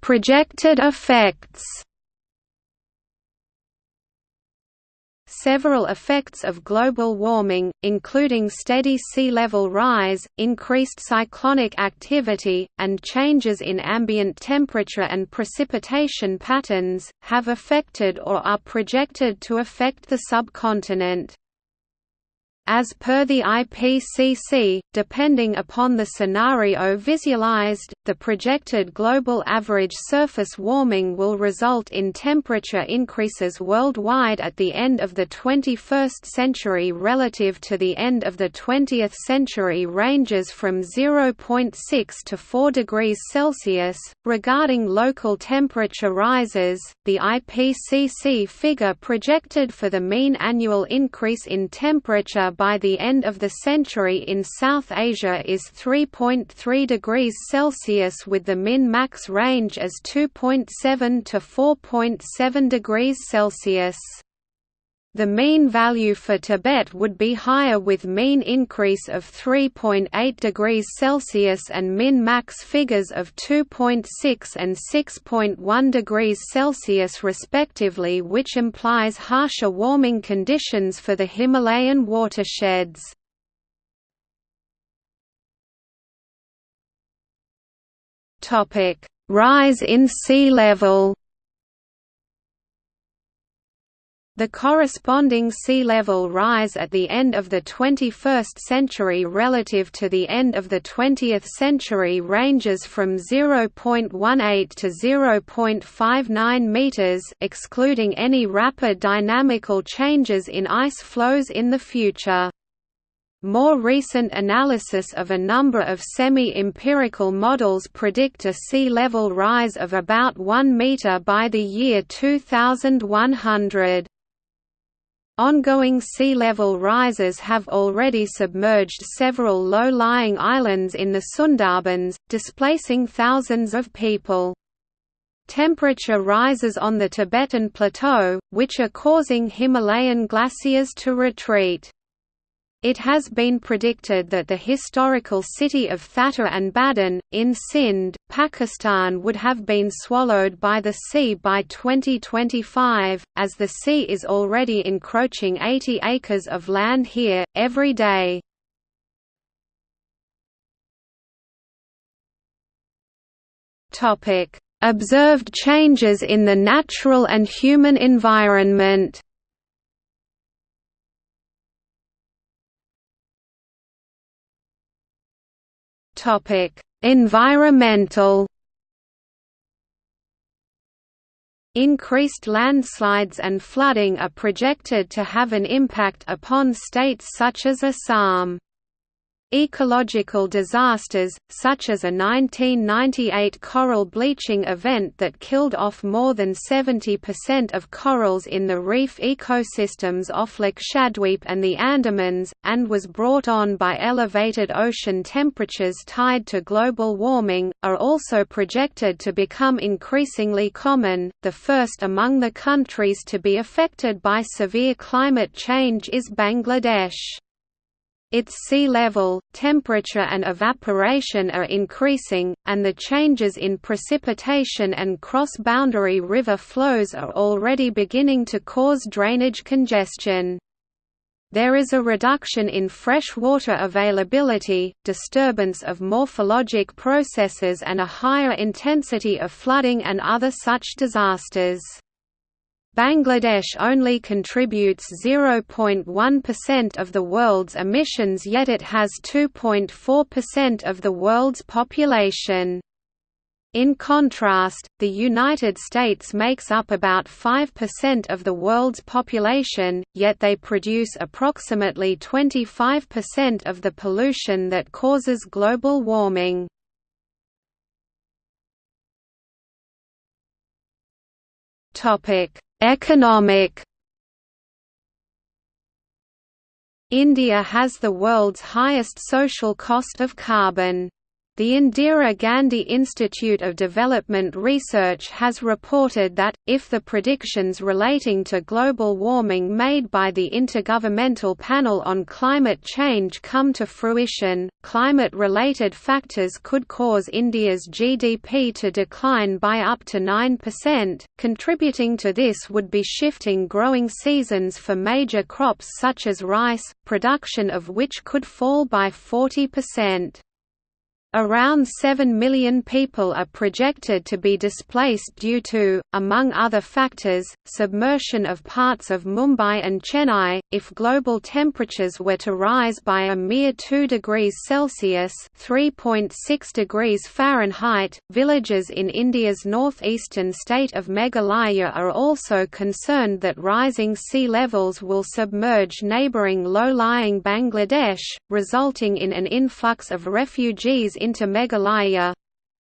Projected effects Several effects of global warming, including steady sea level rise, increased cyclonic activity, and changes in ambient temperature and precipitation patterns, have affected or are projected to affect the subcontinent. As per the IPCC, depending upon the scenario visualized, the projected global average surface warming will result in temperature increases worldwide at the end of the 21st century relative to the end of the 20th century ranges from 0.6 to 4 degrees Celsius. Regarding local temperature rises, the IPCC figure projected for the mean annual increase in temperature by the end of the century in South Asia is 3.3 degrees Celsius with the min-max range as 2.7 to 4.7 degrees Celsius. The mean value for Tibet would be higher with mean increase of 3.8 degrees Celsius and min-max figures of 2.6 and 6.1 degrees Celsius respectively which implies harsher warming conditions for the Himalayan watersheds. Rise in sea level The corresponding sea level rise at the end of the 21st century relative to the end of the 20th century ranges from 0.18 to 0.59 meters, excluding any rapid dynamical changes in ice flows in the future. More recent analysis of a number of semi-empirical models predict a sea level rise of about 1 meter by the year 2100. Ongoing sea level rises have already submerged several low-lying islands in the Sundarbans, displacing thousands of people. Temperature rises on the Tibetan Plateau, which are causing Himalayan glaciers to retreat. It has been predicted that the historical city of Thatta and Badin, in Sindh, Pakistan would have been swallowed by the sea by 2025, as the sea is already encroaching 80 acres of land here, every day. Observed changes in the natural and human environment Topic: Environmental Increased landslides and flooding are projected to have an impact upon states such as Assam. Ecological disasters, such as a 1998 coral bleaching event that killed off more than 70% of corals in the reef ecosystems off Lakshadweep and the Andamans, and was brought on by elevated ocean temperatures tied to global warming, are also projected to become increasingly common. The first among the countries to be affected by severe climate change is Bangladesh. Its sea level, temperature and evaporation are increasing, and the changes in precipitation and cross-boundary river flows are already beginning to cause drainage congestion. There is a reduction in fresh water availability, disturbance of morphologic processes and a higher intensity of flooding and other such disasters. Bangladesh only contributes 0.1% of the world's emissions yet it has 2.4% of the world's population. In contrast, the United States makes up about 5% of the world's population, yet they produce approximately 25% of the pollution that causes global warming. Topic: Economic India has the world's highest social cost of carbon. The Indira Gandhi Institute of Development Research has reported that, if the predictions relating to global warming made by the Intergovernmental Panel on Climate Change come to fruition, climate-related factors could cause India's GDP to decline by up to 9%. Contributing to this would be shifting growing seasons for major crops such as rice, production of which could fall by 40%. Around 7 million people are projected to be displaced due to, among other factors, submersion of parts of Mumbai and Chennai. If global temperatures were to rise by a mere 2 degrees Celsius (3.6 degrees Fahrenheit), villages in India's northeastern state of Meghalaya are also concerned that rising sea levels will submerge neighbouring low-lying Bangladesh, resulting in an influx of refugees into Meghalaya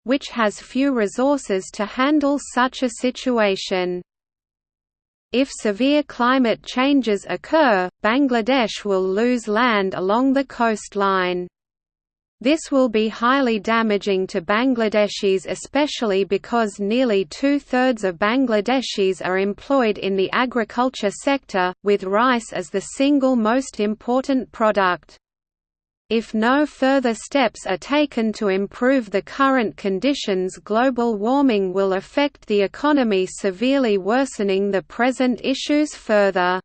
which has few resources to handle such a situation. If severe climate changes occur, Bangladesh will lose land along the coastline. This will be highly damaging to Bangladeshis especially because nearly two-thirds of Bangladeshis are employed in the agriculture sector, with rice as the single most important product. If no further steps are taken to improve the current conditions global warming will affect the economy severely worsening the present issues further.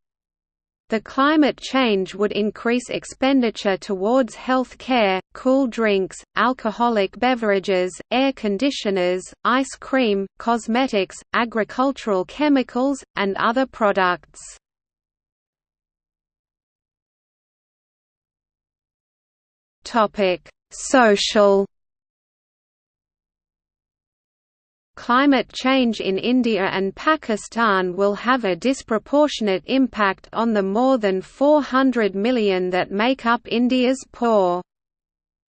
The climate change would increase expenditure towards health care, cool drinks, alcoholic beverages, air conditioners, ice cream, cosmetics, agricultural chemicals, and other products. Topic: Social Climate change in India and Pakistan will have a disproportionate impact on the more than 400 million that make up India's poor.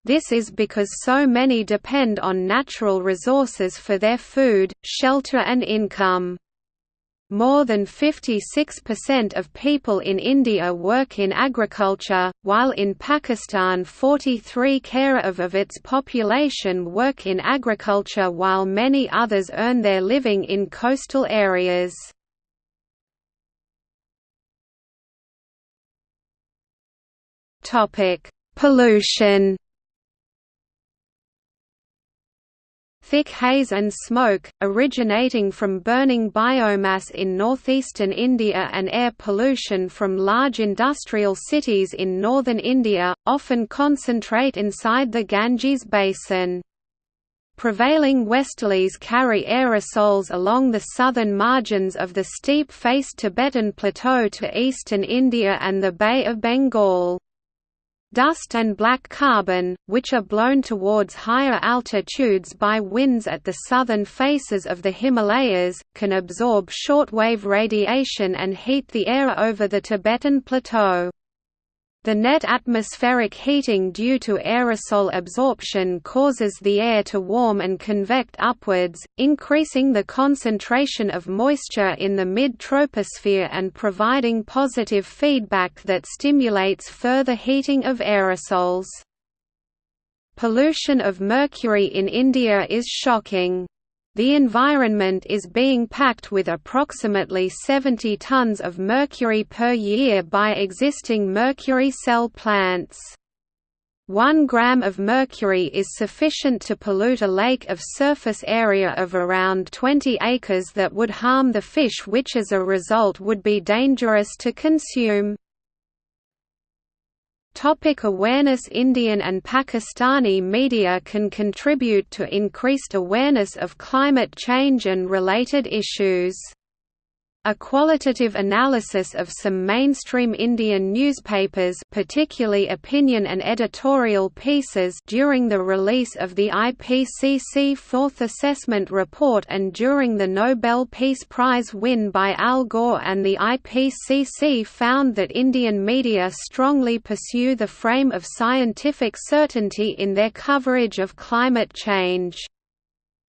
This is because so many depend on natural resources for their food, shelter and income. More than 56% of people in India work in agriculture, while in Pakistan 43 care of, of its population work in agriculture while many others earn their living in coastal areas. Pollution Thick haze and smoke, originating from burning biomass in northeastern India and air pollution from large industrial cities in northern India, often concentrate inside the Ganges basin. Prevailing westerlies carry aerosols along the southern margins of the steep-faced Tibetan Plateau to eastern India and the Bay of Bengal. Dust and black carbon, which are blown towards higher altitudes by winds at the southern faces of the Himalayas, can absorb shortwave radiation and heat the air over the Tibetan Plateau. The net atmospheric heating due to aerosol absorption causes the air to warm and convect upwards, increasing the concentration of moisture in the mid-troposphere and providing positive feedback that stimulates further heating of aerosols. Pollution of mercury in India is shocking. The environment is being packed with approximately 70 tons of mercury per year by existing mercury cell plants. One gram of mercury is sufficient to pollute a lake of surface area of around 20 acres that would harm the fish which as a result would be dangerous to consume. Topic awareness Indian and Pakistani media can contribute to increased awareness of climate change and related issues. A qualitative analysis of some mainstream Indian newspapers particularly opinion and editorial pieces during the release of the IPCC Fourth Assessment Report and during the Nobel Peace Prize win by Al Gore and the IPCC found that Indian media strongly pursue the frame of scientific certainty in their coverage of climate change.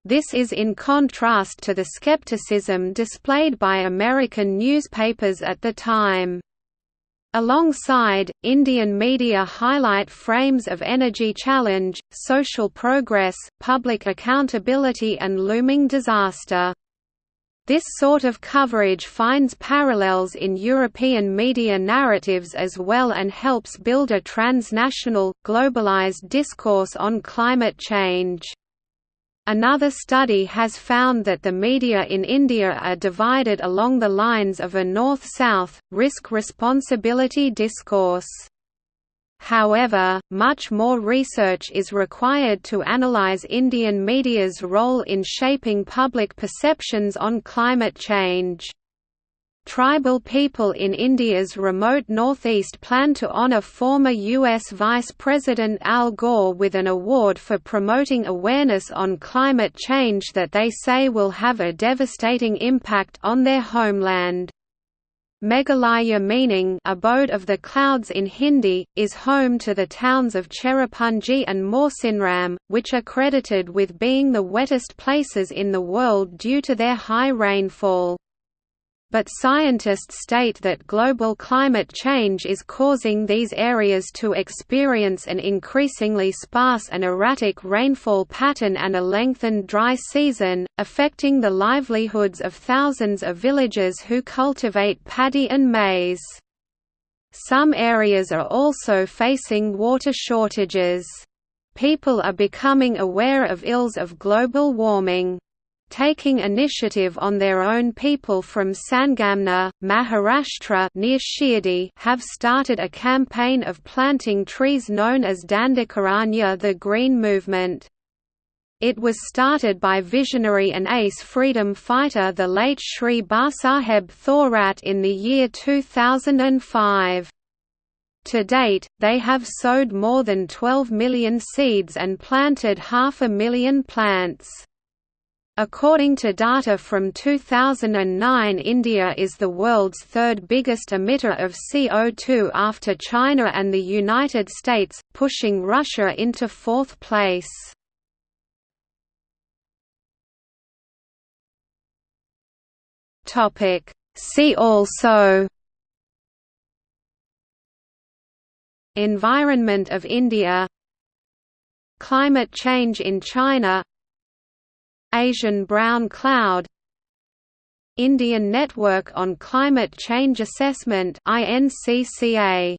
This is in contrast to the skepticism displayed by American newspapers at the time. Alongside, Indian media highlight frames of energy challenge, social progress, public accountability and looming disaster. This sort of coverage finds parallels in European media narratives as well and helps build a transnational, globalized discourse on climate change. Another study has found that the media in India are divided along the lines of a north-south, risk-responsibility discourse. However, much more research is required to analyze Indian media's role in shaping public perceptions on climate change. Tribal people in India's remote northeast plan to honor former U.S. Vice President Al Gore with an award for promoting awareness on climate change that they say will have a devastating impact on their homeland. Meghalaya meaning abode of the clouds in Hindi, is home to the towns of Cherrapunji and Mawsynram, which are credited with being the wettest places in the world due to their high rainfall but scientists state that global climate change is causing these areas to experience an increasingly sparse and erratic rainfall pattern and a lengthened dry season, affecting the livelihoods of thousands of villagers who cultivate paddy and maize. Some areas are also facing water shortages. People are becoming aware of ills of global warming taking initiative on their own people from Sangamner, Maharashtra near Shirdi have started a campaign of planting trees known as Dandakaranya the Green Movement. It was started by visionary and ace freedom fighter the late Shri Bhausaheb Thorat in the year 2005. To date, they have sowed more than 12 million seeds and planted half a million plants. According to data from 2009 India is the world's third biggest emitter of CO2 after China and the United States, pushing Russia into fourth place. See also Environment of India Climate change in China Asian brown cloud Indian Network on Climate Change Assessment INCCA